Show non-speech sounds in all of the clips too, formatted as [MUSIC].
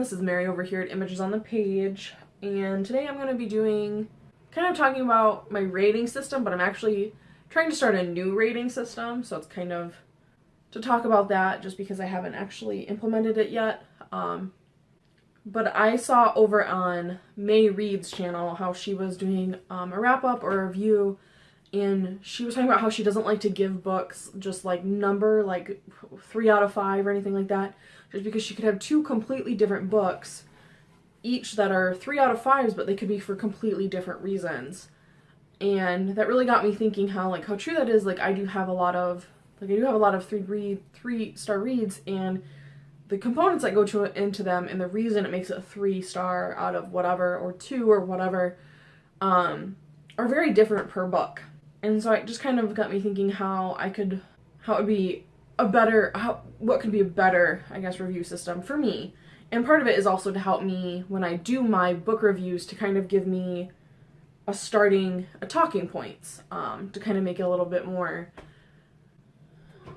this is Mary over here at Images on the Page, and today I'm going to be doing, kind of talking about my rating system, but I'm actually trying to start a new rating system, so it's kind of to talk about that just because I haven't actually implemented it yet. Um, but I saw over on May Reed's channel how she was doing um, a wrap-up or a review and she was talking about how she doesn't like to give books just like number like three out of five or anything like that just because she could have two completely different books each that are three out of fives but they could be for completely different reasons. And that really got me thinking how like how true that is like i do have a lot of like i do have a lot of three read three star reads and the components that go to into them and the reason it makes it a three star out of whatever or two or whatever um are very different per book and so it just kind of got me thinking how I could, how it would be a better, how, what could be a better, I guess, review system for me. And part of it is also to help me when I do my book reviews to kind of give me a starting, a talking points, um, to kind of make it a little bit more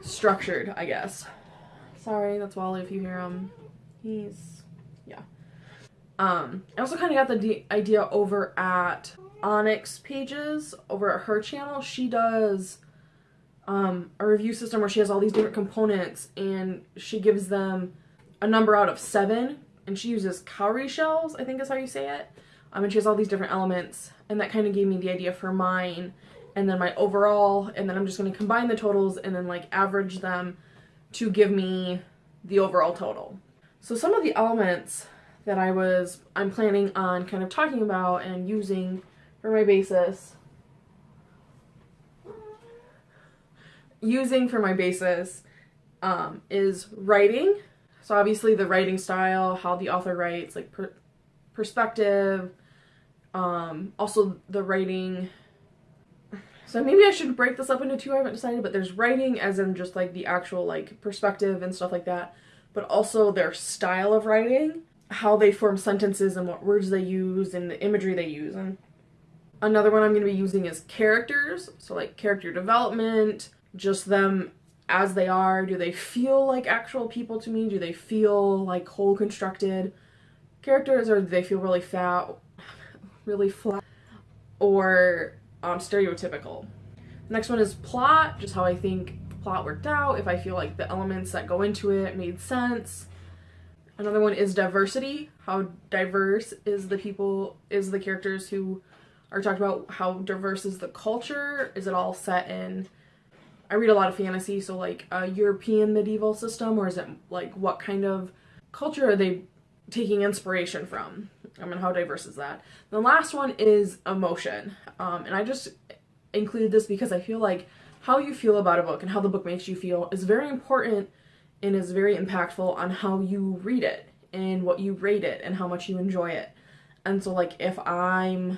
structured, I guess. Sorry, that's Wally if you hear him. He's, yeah. Um, I also kind of got the idea over at Onyx pages over at her channel, she does um, a review system where she has all these different components and she gives them a number out of seven and she uses cowrie shells, I think is how you say it. Um, and she has all these different elements and that kind of gave me the idea for mine and then my overall and then I'm just going to combine the totals and then like average them to give me the overall total. So some of the elements that I was, I'm planning on kind of talking about and using for my basis. Using for my basis um, is writing. So obviously the writing style, how the author writes, like per perspective, um, also the writing. So maybe I should break this up into two, I haven't decided, but there's writing as in just like the actual like perspective and stuff like that, but also their style of writing, how they form sentences and what words they use and the imagery they use. And Another one I'm going to be using is characters. So like character development, just them as they are. Do they feel like actual people to me? Do they feel like whole constructed characters or do they feel really fat, really flat, or um, stereotypical? The next one is plot, just how I think the plot worked out, if I feel like the elements that go into it made sense. Another one is diversity, how diverse is the people, is the characters who or talked about how diverse is the culture. Is it all set in? I read a lot of fantasy, so like a European medieval system, or is it like what kind of culture are they taking inspiration from? I mean, how diverse is that? The last one is emotion, um, and I just included this because I feel like how you feel about a book and how the book makes you feel is very important and is very impactful on how you read it and what you rate it and how much you enjoy it. And so like if I'm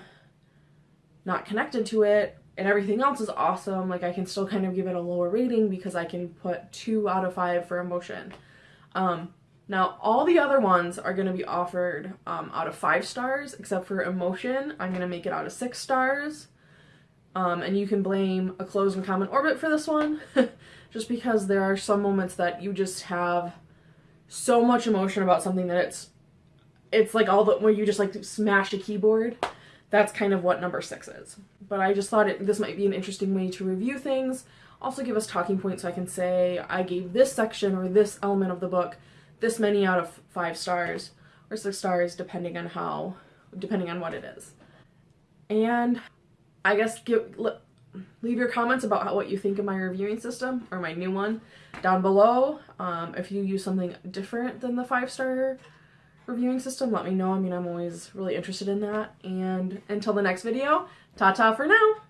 not connected to it and everything else is awesome, like I can still kind of give it a lower rating because I can put two out of five for emotion. Um, now all the other ones are going to be offered um, out of five stars except for emotion. I'm going to make it out of six stars. Um, and you can blame a closed and common orbit for this one [LAUGHS] just because there are some moments that you just have so much emotion about something that it's it's like all the where you just like smash a keyboard that's kind of what number six is. But I just thought it, this might be an interesting way to review things. Also give us talking points so I can say I gave this section or this element of the book this many out of five stars or six stars depending on how, depending on what it is. And I guess give, leave your comments about how, what you think of my reviewing system or my new one down below. Um, if you use something different than the five star reviewing system, let me know. I mean, I'm always really interested in that. And until the next video, ta-ta for now!